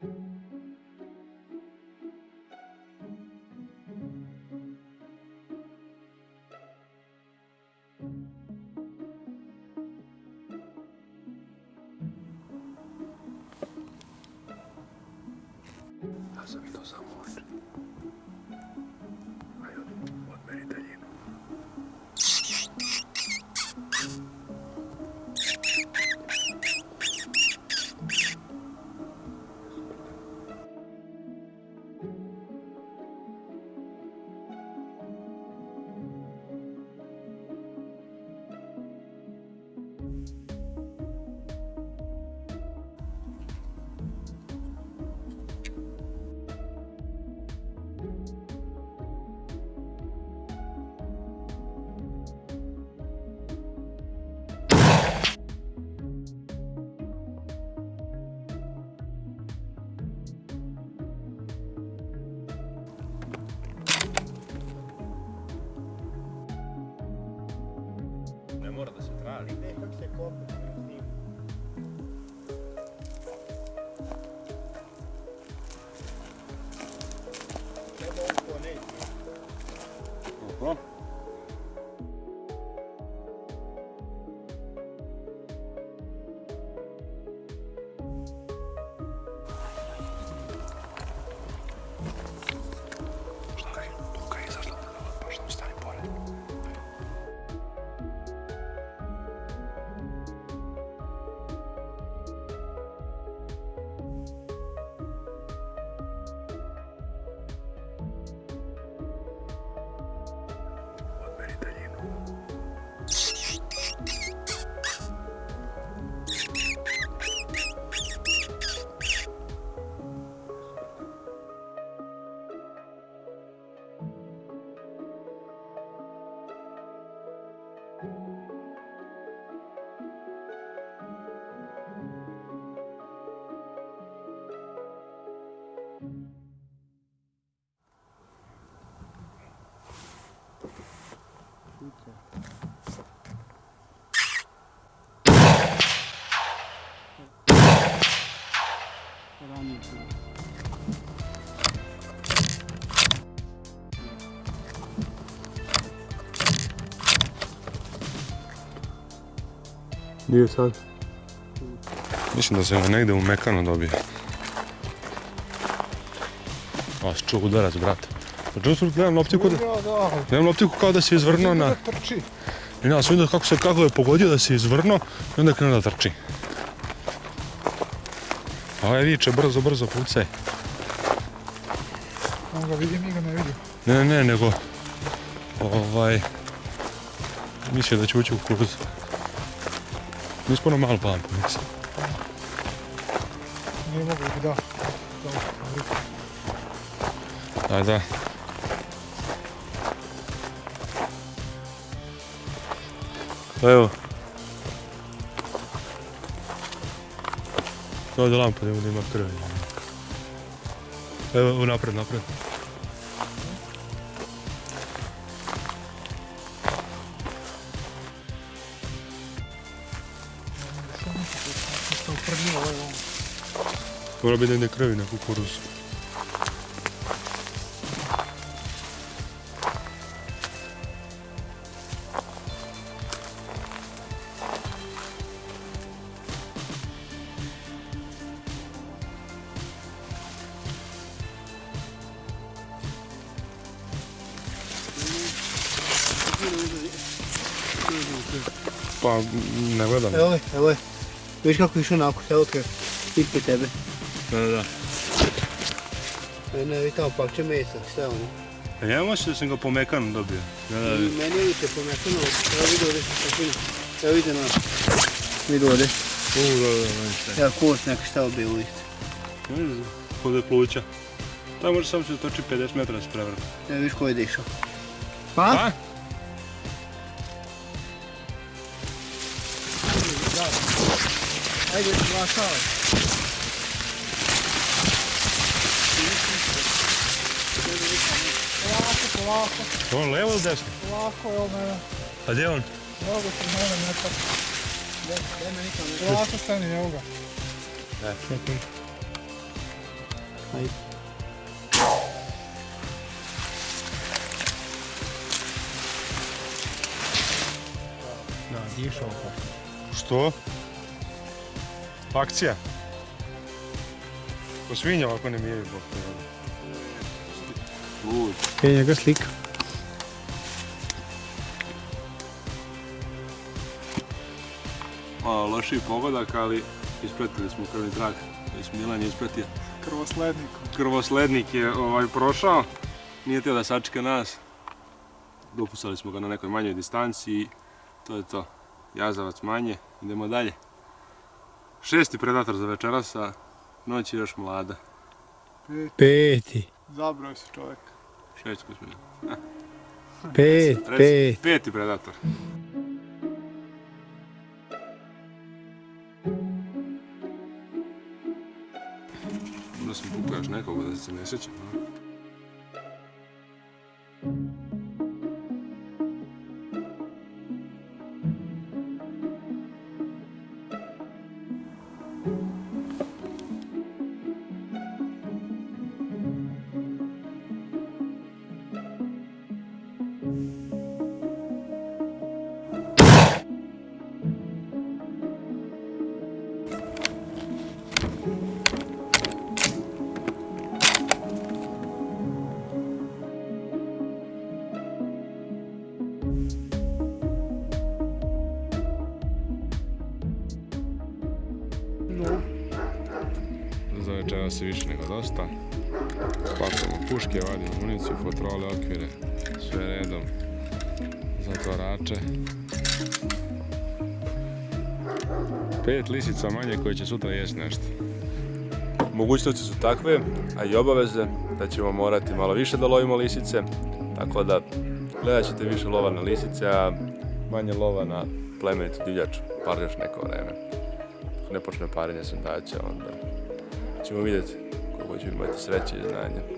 遊びとサモール。Mora da se traži. Ne, kako se kopi, s Gdje je sad? Mislim da se on negdje u Mekanu dobije. A, čuo udarac, brate. Pa čuo sam, gledam loptiku, da, Da, da, gledam loptiku kao da se izvrnuo na... da trči. I ja sam vidio kako se kako je pogodio da se izvrnuo i onda je krenuo da trči. Ovaj viče brzo, brzo pucaj. On ga vidi, mi ga ne vidi. Ne, ne, nego... Ovaj... Mislio da će ući u kuruz. Nismo ono malo pampa, mislim. Nije mogu da. Da, Da, da. Evo. Evo da lampa da ima krvi. Evo, napred, napred. Mora biti negdje krvi na kukuruzu. Pa, ne gledam. Evo je, evo je. Viš kako je išao onako, evo te, ispred tebe. Da, da, da. E, Ne, vidi tamo pakće mesa, šta je ono? A ja mislim da sam ga po mekanu dobio. Da, da, Meni je više pomešano, evo vidi ovdje, tako vidi. Evo vidi na, vidi ovdje. U, da, da, da. Evo kost neka šta je bio isto. Kod je pluća. Tamo može samo se toči 50 metara da se prevrne. Evo viš ko je dišao. Pa? A? Ajde, glašavaj. Polako, polako, On levo ili desno? polako, evo mene. A gdje je on? Evo ga se mene ne tako. Polako stani, evo ga. Ne, čekaj. Ajde. Da, dišao pa. Što? Akcija. Ko svinja ovako ne mijaju bok. Je njega slika. Malo lošiji pogodak, ali ispratili smo krvni. Već Milan je ispratio. Krvoslednik. Krvoslednik je ovaj, prošao. Nije htio da sačeka nas. Dopustali smo ga na nekoj manjoj distanci i to je to. Jazavac manje, idemo dalje. Šesti predator za večeras, a noć je još mlada. Peti. Zabrao se čovjek. Šest smo. Pet, Reci, pet. Peti predator. Onda sam pukao još nekog da se ne sjećam. Večeras je više nego dosta. Spakujemo puške, vadimo municiju, fotrole, okvire, sve redom. Zatvarače. Pet lisica manje koje će sutra jesti nešto. Mogućnosti su takve, a i obaveze, da ćemo morati malo više da lovimo lisice, tako da gledat ćete više lova na lisice, a manje lova na plemenitu divljač, bar još neko vreme. Ne počne parenje sundaća, onda ćemo vidjeti koliko ćemo imati sreće i znanja.